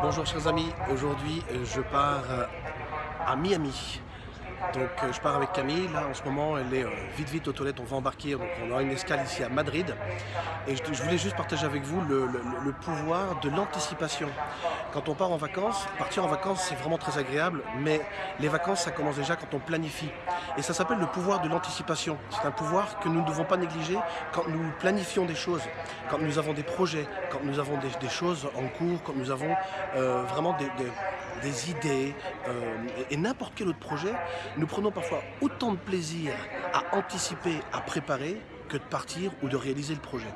Bonjour chers amis, aujourd'hui je pars euh, à Miami. Donc euh, je pars avec Camille, là en ce moment elle est euh, vite vite aux toilettes, on va embarquer, donc on aura une escale ici à Madrid. Et je, voulais juste partager avec vous le, pouvoir de l'anticipation. Quand on part en vacances, partir en vacances c'est vraiment très agréable, mais les vacances ça commence déjà quand on planifie. Et ça s'appelle le pouvoir de l'anticipation. C'est un pouvoir que nous ne devons pas négliger quand nous planifions des choses, quand nous avons des projets, quand nous avons des, choses en cours, quand nous avons euh, vraiment des, idées et n'importe quel autre projet, nous prenons parfois autant de plaisir à anticiper, à préparer que de partir ou de réaliser le projet.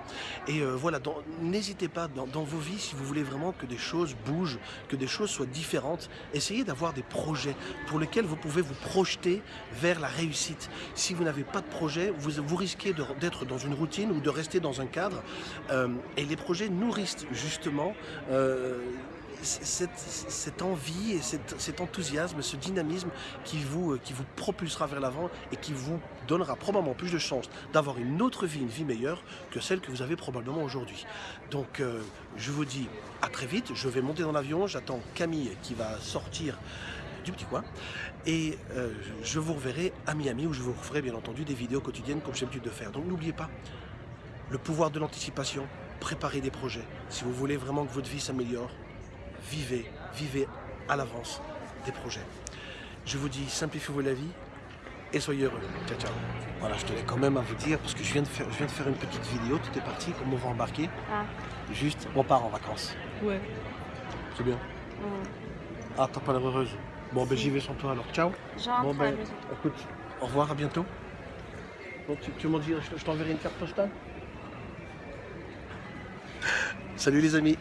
Et euh, voilà, n'hésitez pas dans, vos vies, si vous voulez vraiment que des choses bougent, que des choses soient différentes, essayez d'avoir des projets pour lesquels vous pouvez vous projeter vers la réussite. Si vous n'avez pas de projet, vous, vous risquez d'être dans une routine ou de rester dans un cadre. euh, et les projets nourrissent justement euh, cette, cette envie et cet, enthousiasme, ce dynamisme qui vous, euh, qui vous propulsera vers l'avant et qui vous donnera probablement plus de chances d'avoir une autre vie, une vie meilleure que celle que vous avez probablement aujourd'hui. Donc euh, je vous dis à très vite, je vais monter dans l'avion, j'attends Camille qui va sortir du petit coin et euh, je vous reverrai à Miami où je vous ferai bien entendu des vidéos quotidiennes comme j'ai l'habitude de faire. Donc n'oubliez pas, le pouvoir de l'anticipation, préparez des projets. Si vous voulez vraiment que votre vie s'améliore, vivez, vivez à l'avance des projets. Je vous dis, simplifiez-vous la vie et soyez heureux. Ciao, ciao. Voilà, je tenais quand même à vous dire, parce que je viens de faire, je viens de faire une petite vidéo, tout est parti, comme on va embarquer. Ah, Juste, on part en vacances. ouais. C'est bien. Ah, t'as pas l'air heureuse. Bon, ben j'y vais sans toi alors. Ciao. Bon, ben, écoute, au revoir, à bientôt. Bon, tu, tu m'en dis, je, je t'enverrai une carte postale. Salut les amis.